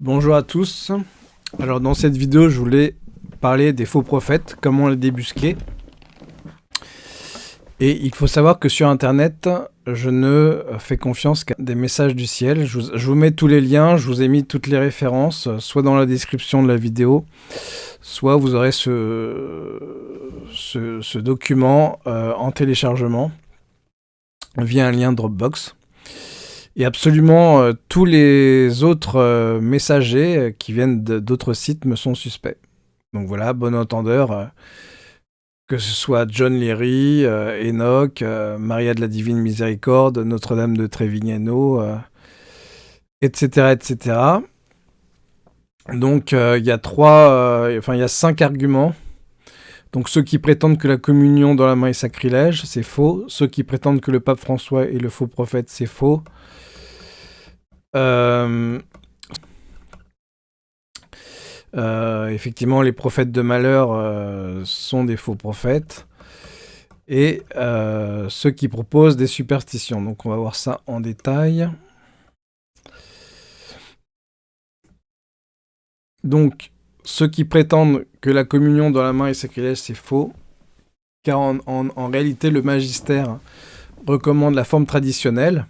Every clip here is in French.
Bonjour à tous. Alors dans cette vidéo, je voulais parler des faux prophètes, comment les débusquer. Et il faut savoir que sur Internet, je ne fais confiance qu'à des messages du ciel. Je vous, mets tous les liens, je vous ai mis toutes les références, soit dans la description de la vidéo, soit vous aurez ce, document euh, en téléchargement via un lien Dropbox. Et absolument euh, tous les autres euh, messagers euh, qui viennent d'autres sites me sont suspects. Donc voilà, bon entendeur, que ce soit John Leary, Enoch, Maria de la Divine Miséricorde, Notre-Dame de Trevignano, etc., etc. Donc il y a trois, enfin il y a cinq arguments. Donc ceux qui prétendent que la communion dans la main est sacrilège, c'est faux. Ceux qui prétendent que le pape François est le faux prophète, c'est faux. Euh, euh, effectivement, les prophètes de malheur euh, sont des faux prophètes. Et ceux qui proposent des superstitions. Donc on va voir ça en détail. Donc, ceux qui prétendent que la communion dans la main est sacrilège, c'est faux. Car en, réalité, le magistère recommande la forme traditionnelle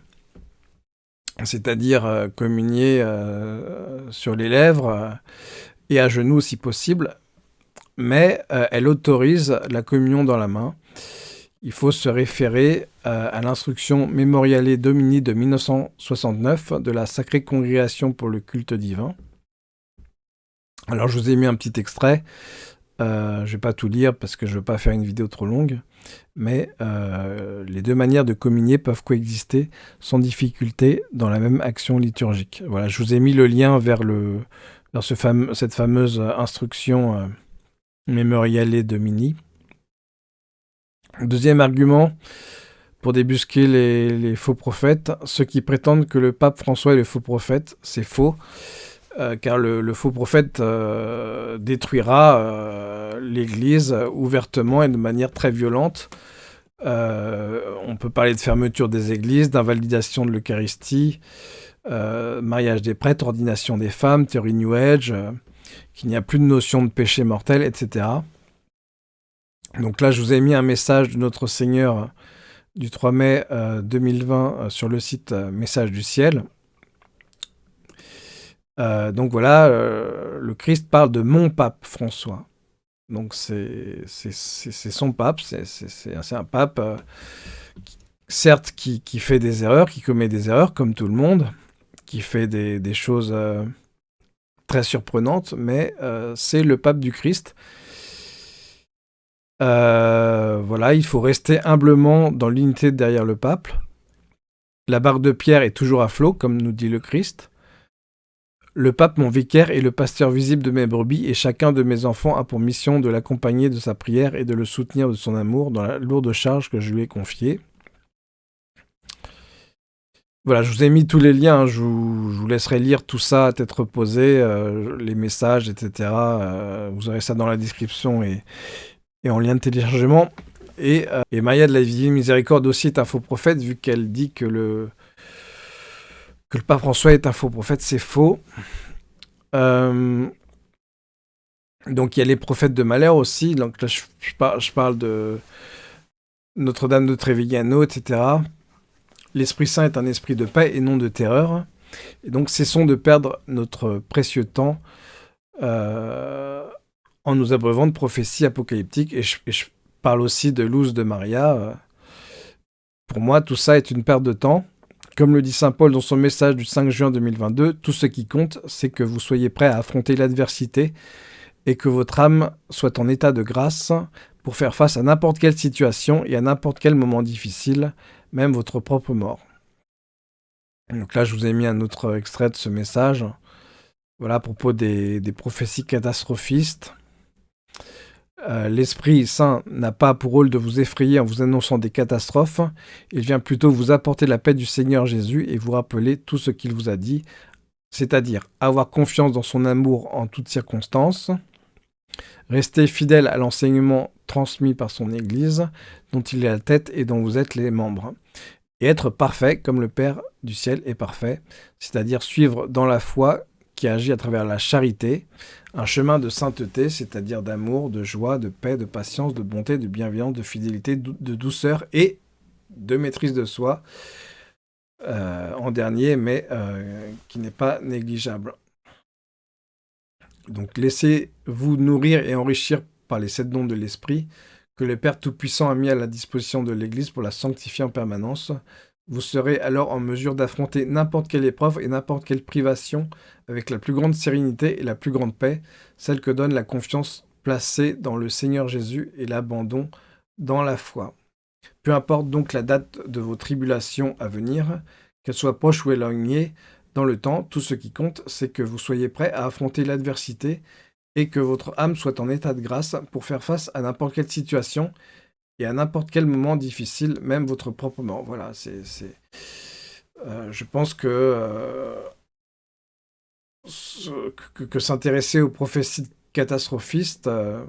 c'est-à-dire euh, communier euh, sur les lèvres euh, et à genoux si possible, mais elle autorise la communion dans la main. Il faut se référer à l'instruction Memoriale Domini de 1969 de la Sacrée Congrégation pour le culte divin. Alors je vous ai mis un petit extrait, je ne vais pas tout lire parce que je ne veux pas faire une vidéo trop longue mais euh, les deux manières de communier peuvent coexister sans difficulté dans la même action liturgique. Voilà, je vous ai mis le lien vers, cette fameuse instruction euh, Memoriale Domini. Deuxième argument, pour débusquer les, faux prophètes, ceux qui prétendent que le pape François est le faux prophète, c'est faux. Euh, car le, faux prophète euh, détruira euh, l'Église ouvertement et de manière très violente. on peut parler de fermeture des églises, d'invalidation de l'Eucharistie, mariage des prêtres, ordination des femmes, théorie New Age, qu'il n'y a plus de notion de péché mortel, etc. Donc là, je vous ai mis un message de notre Seigneur du 3 mai 2020 sur le site Message du Ciel. Euh, donc voilà, euh, le Christ parle de mon pape François. Donc c'est son pape, c'est un pape, euh, certes, qui, fait des erreurs, qui commet des erreurs comme tout le monde, qui fait des, choses très surprenantes, mais c'est le pape du Christ. voilà, il faut rester humblement dans l'unité derrière le pape. La barre de pierre est toujours à flot, comme nous dit le Christ. Le pape, mon vicaire, est le pasteur visible de mes brebis, et chacun de mes enfants a pour mission de l'accompagner de sa prière et de le soutenir de son amour dans la lourde charge que je lui ai confiée. Voilà, je vous ai mis tous les liens, hein. je, vous, laisserai lire tout ça à tête reposée, euh, les messages, etc. Euh, vous aurez ça dans la description et, en lien de téléchargement. Et, euh, Maya de la Divine Miséricorde aussi est un faux prophète, vu qu'elle dit que le, que le pape François est un faux prophète, c'est faux. Euh, donc il y a les prophètes de malheur aussi. Donc là, je, parle, de Notre-Dame de Trevignano, etc. L'Esprit Saint est un esprit de paix et non de terreur. Et donc cessons de perdre notre précieux temps euh, en nous abreuvant de prophéties apocalyptiques. Et je, parle aussi de Luz de Maria. Pour moi, tout ça est une perte de temps. Comme le dit Saint Paul dans son message du 5 juin 2022, tout ce qui compte, c'est que vous soyez prêt à affronter l'adversité et que votre âme soit en état de grâce pour faire face à n'importe quelle situation et à n'importe quel moment difficile, même votre propre mort. Donc là, je vous ai mis un autre extrait de ce message. Voilà à propos des, des prophéties catastrophistes. Euh, l'Esprit Saint n'a pas pour rôle de vous effrayer en vous annonçant des catastrophes, il vient plutôt vous apporter la paix du Seigneur Jésus et vous rappeler tout ce qu'il vous a dit, c'est-à-dire avoir confiance dans son amour en toutes circonstances, rester fidèle à l'enseignement transmis par son Église, dont il est la tête et dont vous êtes les membres, et être parfait comme le Père du ciel est parfait, c'est-à-dire suivre dans la foi qui agit à travers la charité, un chemin de sainteté, c'est-à-dire d'amour, de joie, de paix, de patience, de bonté, de bienveillance, de fidélité, de douceur et de maîtrise de soi, euh, en dernier, mais euh, qui n'est pas négligeable. Donc laissez-vous nourrir et enrichir par les sept dons de l'Esprit que le Père Tout-Puissant a mis à la disposition de l'Église pour la sanctifier en permanence. Vous serez alors en mesure d'affronter n'importe quelle épreuve et n'importe quelle privation avec la plus grande sérénité et la plus grande paix, celle que donne la confiance placée dans le Seigneur Jésus et l'abandon dans la foi. Peu importe donc la date de vos tribulations à venir, qu'elles soient proches ou éloignées, dans le temps, tout ce qui compte, c'est que vous soyez prêt à affronter l'adversité et que votre âme soit en état de grâce pour faire face à n'importe quelle situation et à n'importe quel moment difficile, même votre propre mort. Voilà, c'est... Euh, je pense que, euh, que, s'intéresser aux prophéties catastrophistes euh,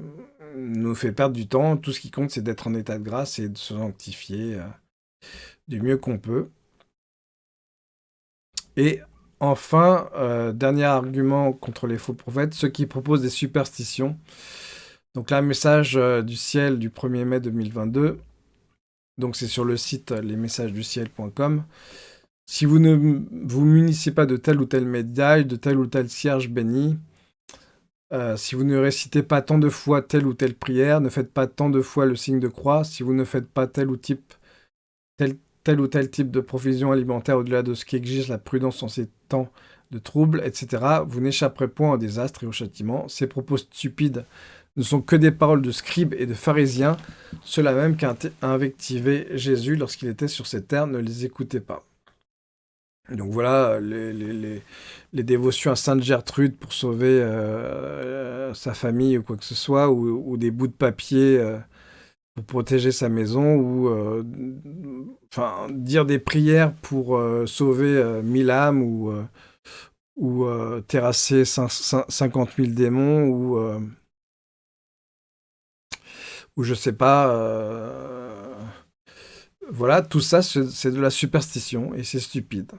nous fait perdre du temps. Tout ce qui compte, c'est d'être en état de grâce et de se sanctifier du mieux qu'on peut. Et enfin, dernier argument contre les faux prophètes, ceux qui proposent des superstitions. Donc là, message du ciel du 1er mai 2022. Donc c'est sur le site lesmessagesduciel.com. Si vous ne vous munissez pas de telle ou telle médaille, de tel ou tel cierge béni, euh, si vous ne récitez pas tant de fois telle ou telle prière, ne faites pas tant de fois le signe de croix, si vous ne faites pas tel ou, type, tel, tel ou tel type de provision alimentaire au-delà de ce qui exige la prudence en ces temps de troubles, etc., vous n'échapperez point au désastre et au châtiment. Ces propos stupides ne sont que des paroles de scribes et de pharisiens, ceux-là même qu'a invectivé Jésus lorsqu'il était sur cette terre, ne les écoutez pas. Donc voilà, les, dévotions à Sainte Gertrude pour sauver euh, sa famille ou quoi que ce soit, ou, des bouts de papier euh, pour protéger sa maison, ou euh, dire des prières pour sauver mille âmes, ou, ou terrasser 50 000 démons, ou, ou je sais pas... voilà, tout ça, c'est de la superstition, et c'est stupide.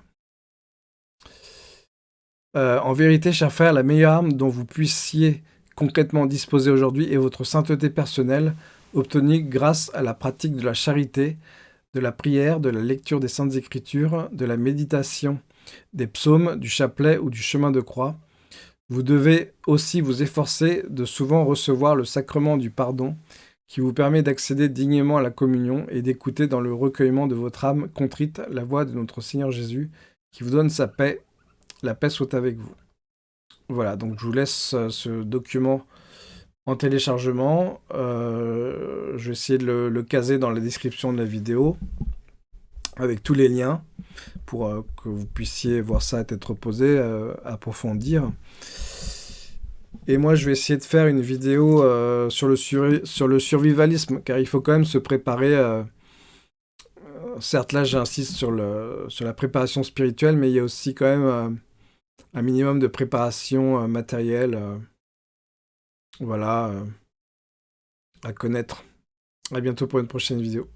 Euh, en vérité, cher frère, la meilleure arme dont vous puissiez concrètement disposer aujourd'hui est votre sainteté personnelle, obtenue grâce à la pratique de la charité, de la prière, de la lecture des Saintes Écritures, de la méditation des psaumes, du chapelet ou du chemin de croix. Vous devez aussi vous efforcer de souvent recevoir le sacrement du pardon, qui vous permet d'accéder dignement à la communion et d'écouter dans le recueillement de votre âme contrite la voix de notre Seigneur Jésus, qui vous donne sa paix la paix soit avec vous. Voilà, donc je vous laisse euh, ce document en téléchargement. Euh, je vais essayer de le, caser dans la description de la vidéo avec tous les liens pour euh, que vous puissiez voir ça à tête reposée, approfondir. Et moi, je vais essayer de faire une vidéo sur, le sur le survivalisme, car il faut quand même se préparer certes, là, j'insiste sur, sur la préparation spirituelle, mais il y a aussi quand même un minimum de préparation euh, matérielle. Euh, voilà, euh, à connaître. À bientôt pour une prochaine vidéo.